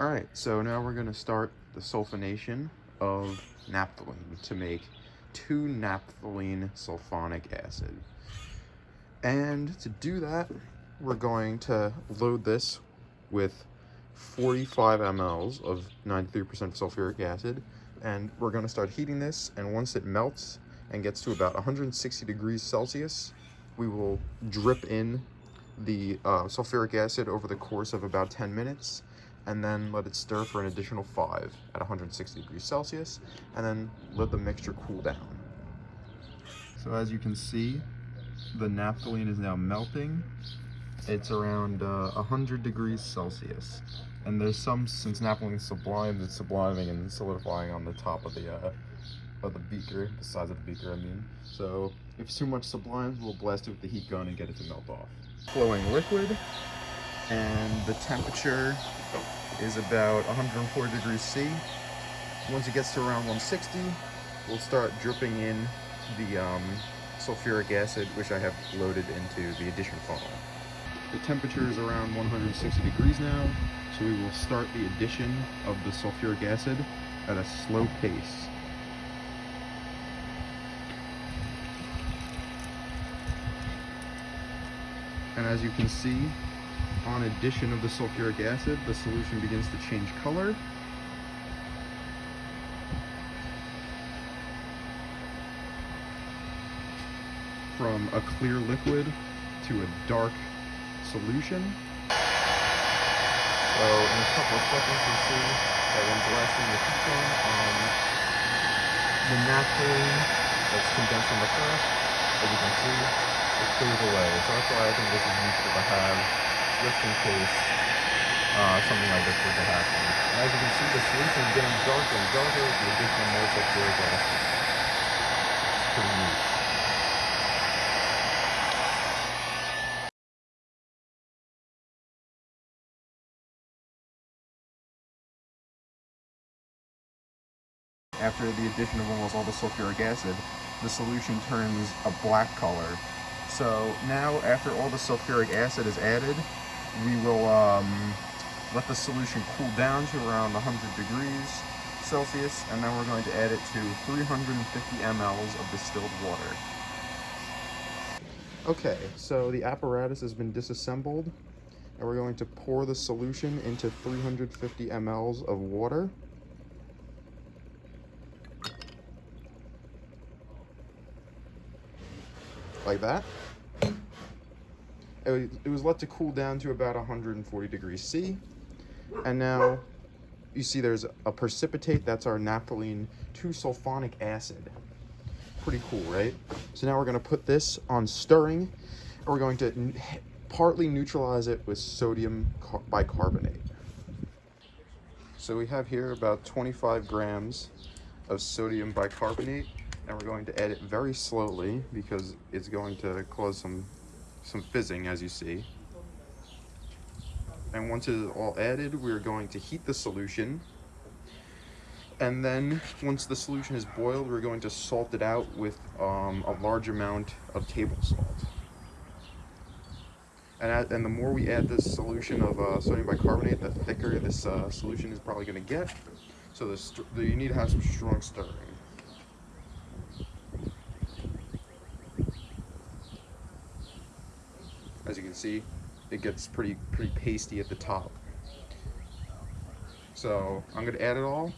All right, so now we're gonna start the sulfonation of naphthalene to make 2-naphthalene sulfonic acid. And to do that, we're going to load this with 45 mLs of 93% sulfuric acid, and we're gonna start heating this, and once it melts and gets to about 160 degrees Celsius, we will drip in the uh, sulfuric acid over the course of about 10 minutes, and then let it stir for an additional 5 at 160 degrees Celsius, and then let the mixture cool down. So as you can see, the naphthalene is now melting. It's around uh, 100 degrees Celsius. And there's some, since naphthalene is sublimed, it's subliming and solidifying on the top of the uh, of the beaker, the size of the beaker I mean. So if it's too much sublimes, we'll blast it with the heat gun and get it to melt off. Flowing liquid, and the temperature is about 104 degrees C. Once it gets to around 160, we'll start dripping in the um, sulfuric acid, which I have loaded into the addition funnel. The temperature is around 160 degrees now, so we will start the addition of the sulfuric acid at a slow pace. And as you can see, on addition of the sulfuric acid, the solution begins to change color. From a clear liquid to a dark solution. So in a couple of seconds you see that when blasting the gun on um, the naphthalene that's condensed on the flash, as you can see, it clears away. So that's why I think this is useful to have just in case uh, something like this were to happen. And as you can see, the solution is getting darker and darker with the addition of more sulfuric acid. It's pretty neat. After the addition of almost all the sulfuric acid, the solution turns a black color. So now after all the sulfuric acid is added, we will um, let the solution cool down to around 100 degrees Celsius, and then we're going to add it to 350 mLs of distilled water. Okay, so the apparatus has been disassembled, and we're going to pour the solution into 350 mLs of water. Like that it was, let to cool down to about 140 degrees C. And now you see there's a precipitate, that's our naphthalene 2-sulfonic acid. Pretty cool, right? So now we're gonna put this on stirring, and we're going to partly neutralize it with sodium bicarbonate. So we have here about 25 grams of sodium bicarbonate, and we're going to add it very slowly because it's going to cause some some fizzing as you see. And once it is all added, we're going to heat the solution. And then once the solution is boiled, we're going to salt it out with um, a large amount of table salt. And, and the more we add this solution of uh, sodium bicarbonate, the thicker this uh, solution is probably going to get. So the, you need to have some strong stirring. As you can see, it gets pretty pretty pasty at the top. So I'm going to add it all,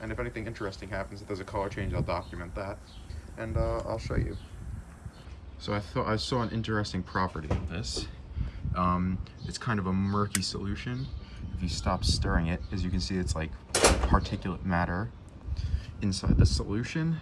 and if anything interesting happens, if there's a color change, I'll document that, and uh, I'll show you. So I thought I saw an interesting property of this. Um, it's kind of a murky solution. If you stop stirring it, as you can see, it's like particulate matter inside the solution,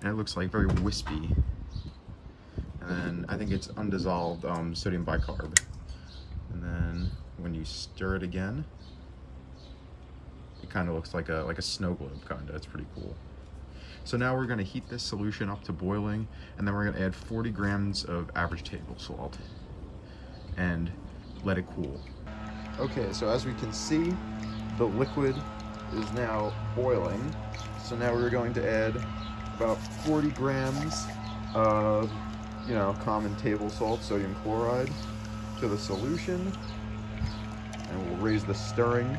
and it looks like very wispy and then I think it's undissolved um, sodium bicarb. And then when you stir it again, it kind of looks like a like a snow globe kind of. It's pretty cool. So now we're going to heat this solution up to boiling, and then we're going to add 40 grams of average table salt and let it cool. Okay, so as we can see, the liquid is now boiling. So now we're going to add about 40 grams of you know, common table salt, sodium chloride, to the solution. And we'll raise the stirring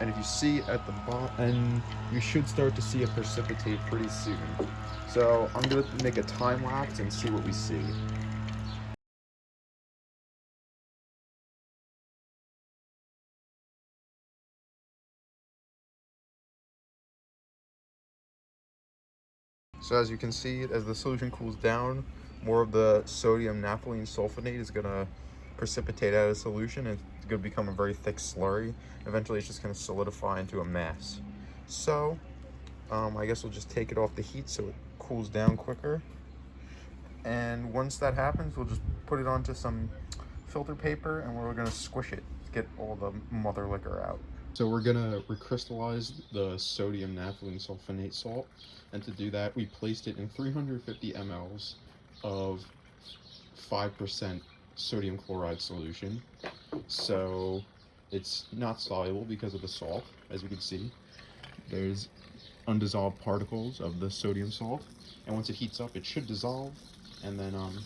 And if you see at the bottom, and you should start to see it precipitate pretty soon. So I'm gonna make a time lapse and see what we see. So as you can see, as the solution cools down, more of the sodium naphthalene sulfonate is gonna precipitate out of solution and it's gonna become a very thick slurry. Eventually it's just gonna solidify into a mass. So, um, I guess we'll just take it off the heat so it cools down quicker. And once that happens, we'll just put it onto some filter paper and we're gonna squish it to get all the mother liquor out. So we're gonna recrystallize the sodium naphthalene sulfonate salt. And to do that, we placed it in 350 mLs of 5% sodium chloride solution. So it's not soluble because of the salt, as you can see. There's undissolved particles of the sodium salt. And once it heats up, it should dissolve and then um,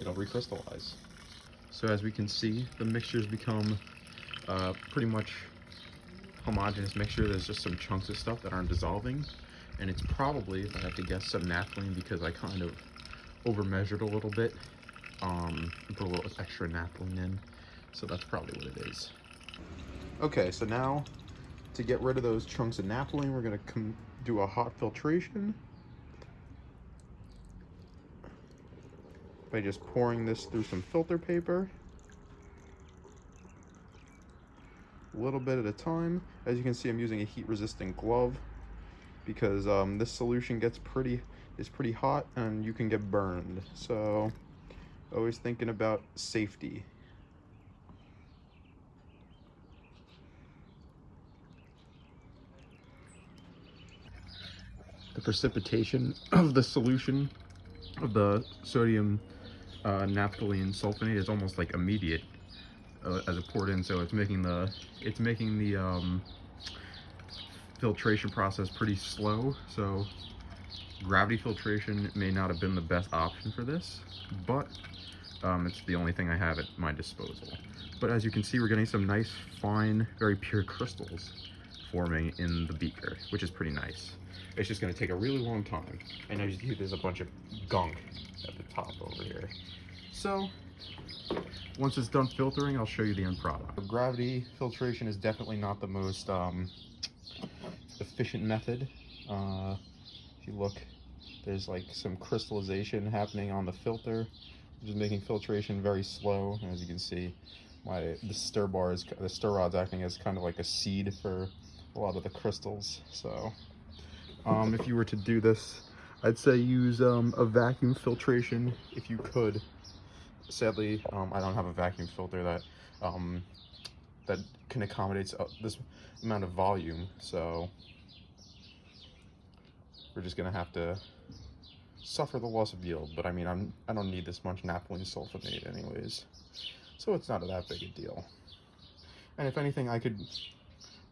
it'll recrystallize. So as we can see, the mixture's become uh, pretty much homogeneous mixture. There's just some chunks of stuff that aren't dissolving. And it's probably, if I have to guess, some naphthalene because I kind of over measured a little bit. Um, put a little extra naphthalene in. So that's probably what it is. Okay, so now to get rid of those chunks of naphthalene, we're going to do a hot filtration. By just pouring this through some filter paper. a little bit at a time. As you can see, I'm using a heat resistant glove because um, this solution gets pretty, is pretty hot and you can get burned. So always thinking about safety. The precipitation of the solution of the sodium uh, naphthalene sulfonate is almost like immediate as it poured in, so it's making the it's making the um, filtration process pretty slow. So gravity filtration may not have been the best option for this, but um, it's the only thing I have at my disposal. But as you can see, we're getting some nice, fine, very pure crystals forming in the beaker, which is pretty nice. It's just going to take a really long time. And as you see, there's a bunch of gunk at the top over here. So once it's done filtering, I'll show you the end product. Gravity filtration is definitely not the most um, efficient method. Uh, if you look, there's like some crystallization happening on the filter, which is making filtration very slow. As you can see, my the stir bar is the stir rod's acting as kind of like a seed for a lot of the crystals. So, um, if you were to do this, I'd say use um, a vacuum filtration if you could sadly, um, I don't have a vacuum filter that um, that can accommodate uh, this amount of volume. So we're just gonna have to suffer the loss of yield. But I mean, I'm I don't need this much naphthalene sulfonate anyways, so it's not that big a deal. And if anything, I could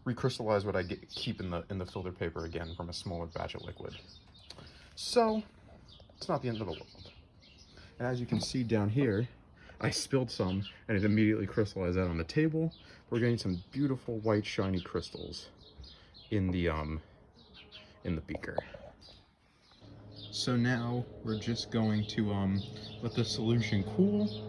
recrystallize what I get, keep in the in the filter paper again from a smaller batch of liquid. So it's not the end of the world. As you can see down here, I spilled some and it immediately crystallized out on the table. We're getting some beautiful white shiny crystals in the um in the beaker. So now we're just going to um let the solution cool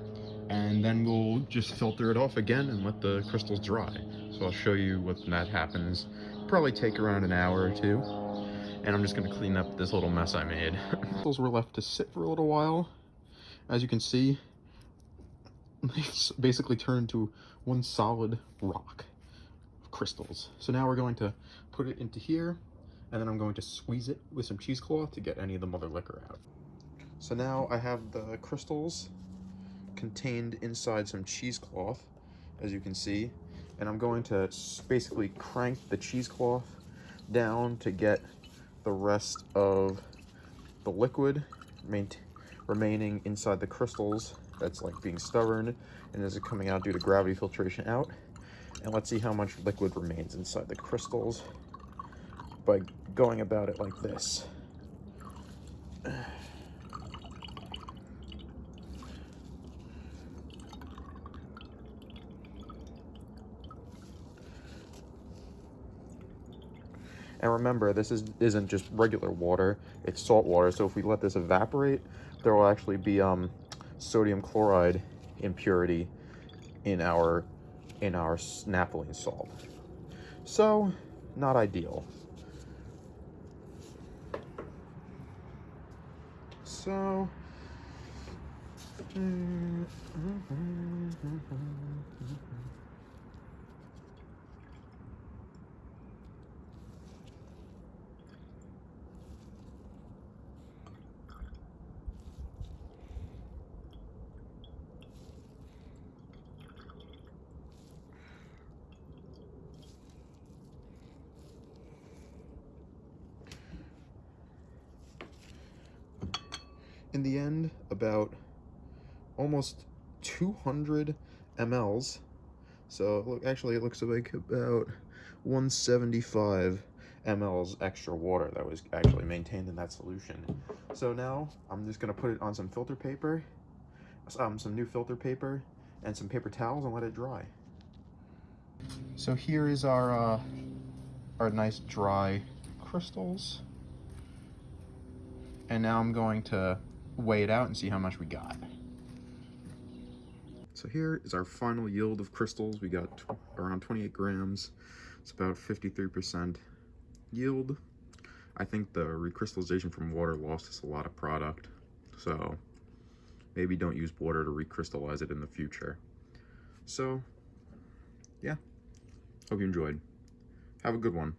and then we'll just filter it off again and let the crystals dry. So I'll show you what that happens. Probably take around an hour or two. And I'm just gonna clean up this little mess I made. crystals were left to sit for a little while as you can see, it's basically turned to one solid rock of crystals. So now we're going to put it into here, and then I'm going to squeeze it with some cheesecloth to get any of the mother liquor out. So now I have the crystals contained inside some cheesecloth, as you can see, and I'm going to basically crank the cheesecloth down to get the rest of the liquid maintain remaining inside the crystals that's like being stubborn and is it coming out due to gravity filtration out. And let's see how much liquid remains inside the crystals by going about it like this. And remember, this is, isn't just regular water, it's salt water. So if we let this evaporate, there will actually be um, sodium chloride impurity in our in our naphthalene salt. So, not ideal. So, in the end, about almost 200 mLs. So look, actually it looks like about 175 mLs extra water that was actually maintained in that solution. So now I'm just gonna put it on some filter paper, um, some new filter paper, and some paper towels and let it dry. So here is our, uh, our nice dry crystals. And now I'm going to weigh it out and see how much we got. So here is our final yield of crystals. We got around 28 grams. It's about 53% yield. I think the recrystallization from water lost us a lot of product. So maybe don't use water to recrystallize it in the future. So yeah, hope you enjoyed. Have a good one.